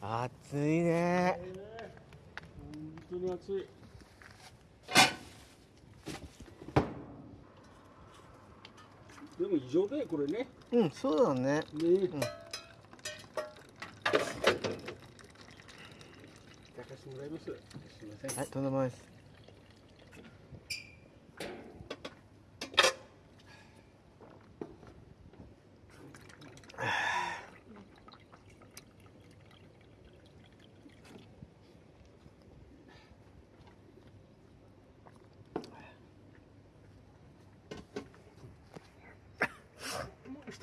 熱いねえー本当に暑い。でも異常だよ、これね。うんそうだねね。ん抱かしてもらいます。すみません。はいとんでもないです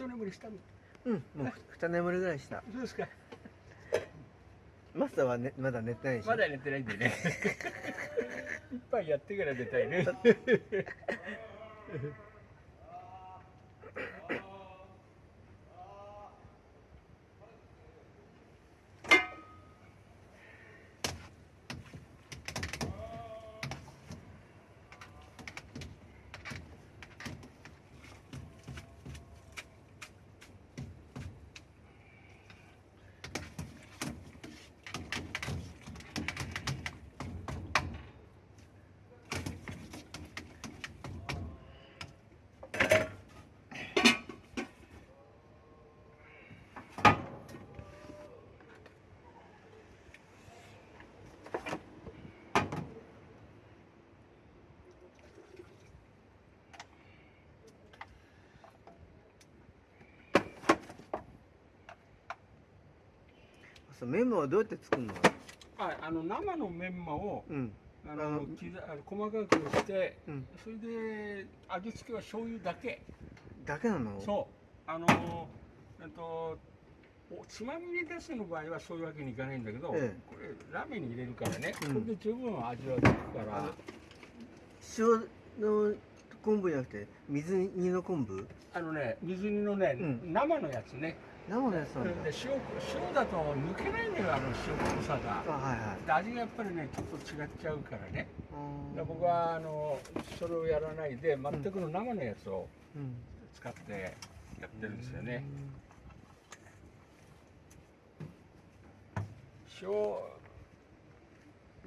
一眠りしたの。うんもう二眠りぐらいしたそうですか。マスターは、ね、まだ寝てないまだ寝てないんでね。一杯やってから寝たいね。そうメモはどうやって作るの？あ、あの生のメンマをうん。あのあの細かくして、うん。それで味付けは醤油だけ。だけなの？そう。あのえっとおつまみに出すの場合はそういうわけにいかないんだけど、ええ。これラーメンに入れるからね、うん。これで十分味はつくから。塩の昆布じゃなくて水煮の昆布？あのね、水煮のね、うん。生のやつね。生のやつな？んだで塩塩だと抜けないんだよ、あの塩濃さが。あはいはいで味がやっぱりね、ちょっと違っちゃうからね。で僕はあのそれをやらないで、全くの生のやつをうん使ってやってるんですよね。塩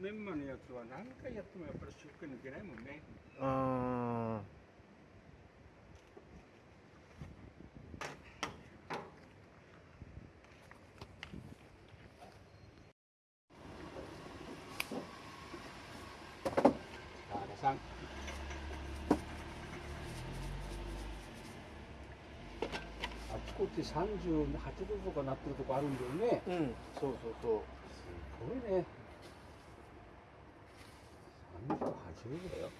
メンマのやつは何回やってもやっぱり塩気抜けないもんね。あ田さん。あちこち38度とかなってるとこあるんだよね。ーうんそうそうそうすごいね。38度だよ。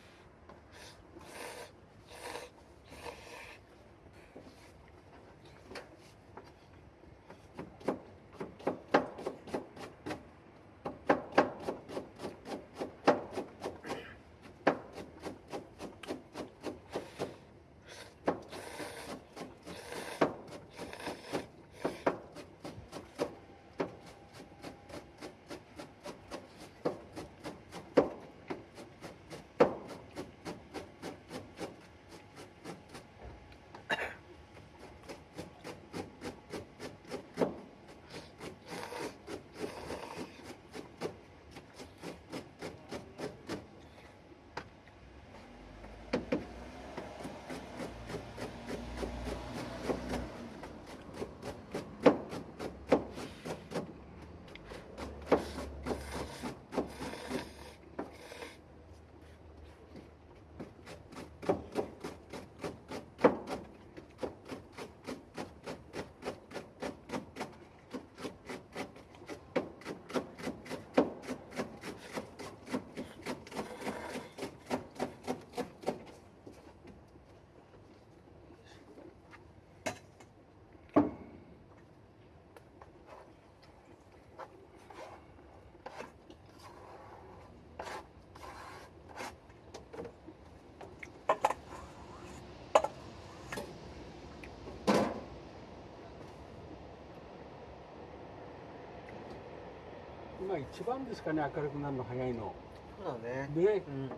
今一番ですかね、明るくなるの早いの。そうだね。ね、うん。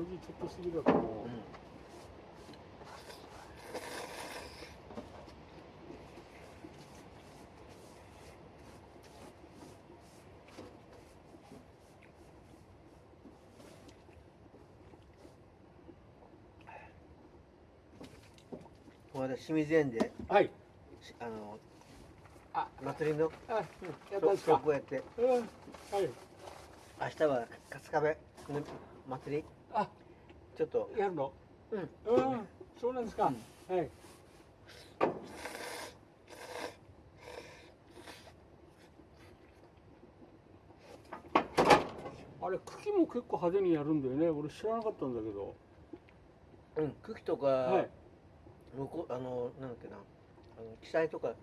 4時ちょっと過ぎだともう、うんこの間清水園ではい。しあのあ。祭りのあやったんですか？こうやって。うん。はい。明日は春日部の祭り。あ。ちょっと。やるの？うん。うん。そうなんですか、はい。あれ茎も結構派手にやるんだよね。俺知らなかったんだけど。うん。茎とか、はい向こうあのなんだっけなあの記載とか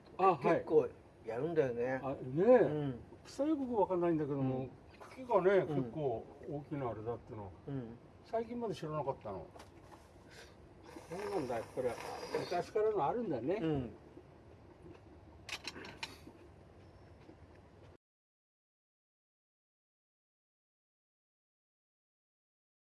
結構やるんだよね、あねうえ、ん。草よくわかんないんだけども、うん。茎がね、うん。結構大きなあれだっての。うん。最近まで知らなかったの。そうなんだこれ昔からのあるんだね、うん